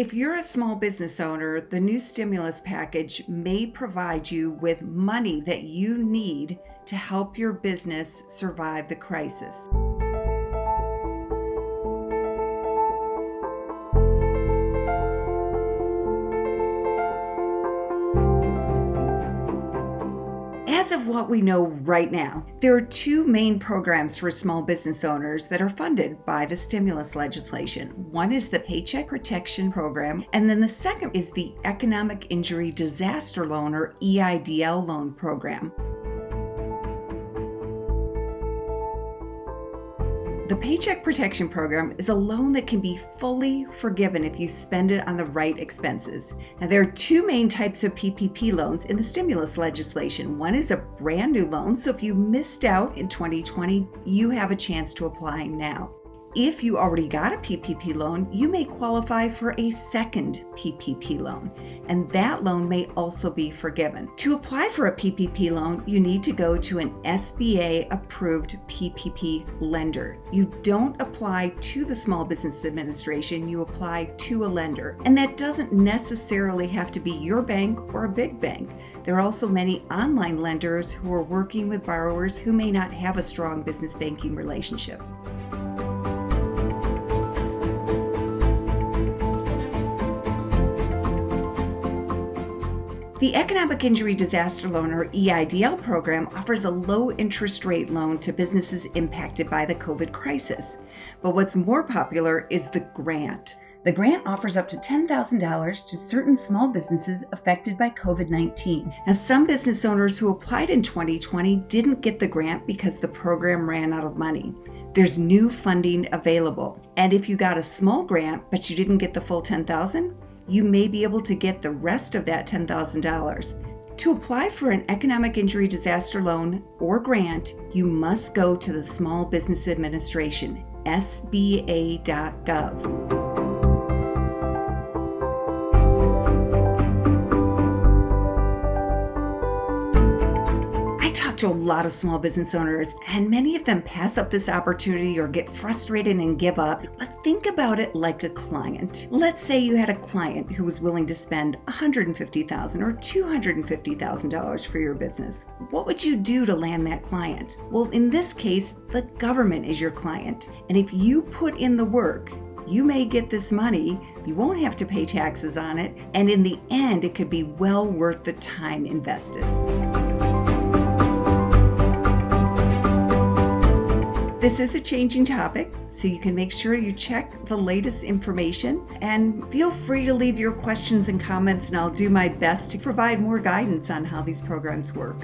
If you're a small business owner, the new stimulus package may provide you with money that you need to help your business survive the crisis. As of what we know right now, there are two main programs for small business owners that are funded by the stimulus legislation. One is the Paycheck Protection Program, and then the second is the Economic Injury Disaster Loan or EIDL loan program. The Paycheck Protection Program is a loan that can be fully forgiven if you spend it on the right expenses. Now, there are two main types of PPP loans in the stimulus legislation. One is a brand new loan, so if you missed out in 2020, you have a chance to apply now. If you already got a PPP loan, you may qualify for a second PPP loan, and that loan may also be forgiven. To apply for a PPP loan, you need to go to an SBA approved PPP lender. You don't apply to the Small Business Administration, you apply to a lender. And that doesn't necessarily have to be your bank or a big bank. There are also many online lenders who are working with borrowers who may not have a strong business banking relationship. The Economic Injury Disaster Loan or EIDL program offers a low interest rate loan to businesses impacted by the COVID crisis. But what's more popular is the grant. The grant offers up to $10,000 to certain small businesses affected by COVID 19. Now, some business owners who applied in 2020 didn't get the grant because the program ran out of money. There's new funding available. And if you got a small grant but you didn't get the full 10,000, you may be able to get the rest of that $10,000. To apply for an economic injury disaster loan or grant, you must go to the Small Business Administration, sba.gov. I talk to a lot of small business owners, and many of them pass up this opportunity or get frustrated and give up. Think about it like a client. Let's say you had a client who was willing to spend 150,000 or $250,000 for your business. What would you do to land that client? Well, in this case, the government is your client. And if you put in the work, you may get this money, you won't have to pay taxes on it, and in the end, it could be well worth the time invested. This is a changing topic, so you can make sure you check the latest information and feel free to leave your questions and comments, and I'll do my best to provide more guidance on how these programs work.